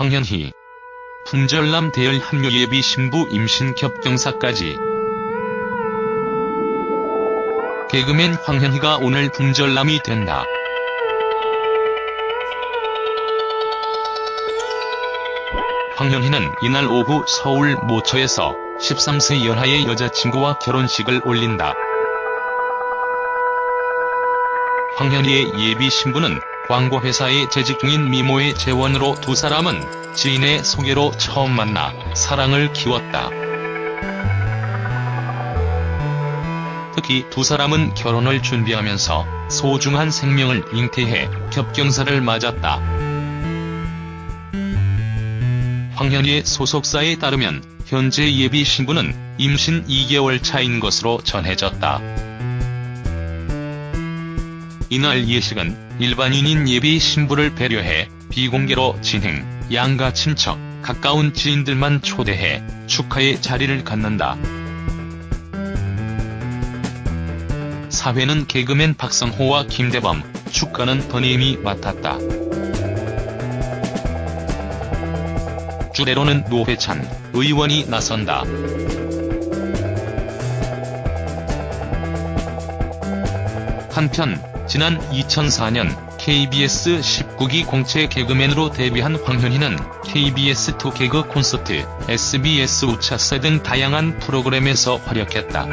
황현희. 품절남 대열 합류 예비 신부 임신 겹경사까지. 개그맨 황현희가 오늘 품절남이 된다. 황현희는 이날 오후 서울 모처에서 13세 연하의 여자친구와 결혼식을 올린다. 황현희의 예비 신부는 광고회사에 재직 중인 미모의 재원으로 두 사람은 지인의 소개로 처음 만나 사랑을 키웠다. 특히 두 사람은 결혼을 준비하면서 소중한 생명을 잉태해 겹경사를 맞았다. 황현희의 소속사에 따르면 현재 예비 신부는 임신 2개월 차인 것으로 전해졌다. 이날 예식은 일반인인 예비 신부를 배려해 비공개로 진행, 양가 친척, 가까운 지인들만 초대해 축하의 자리를 갖는다. 사회는 개그맨 박성호와 김대범, 축가는 더님이 맡았다. 주례로는 노회찬 의원이 나선다. 한편 지난 2004년 KBS 19기 공채 개그맨으로 데뷔한 황현희는 KBS2 개그 콘서트, SBS 우차세 등 다양한 프로그램에서 활약했다.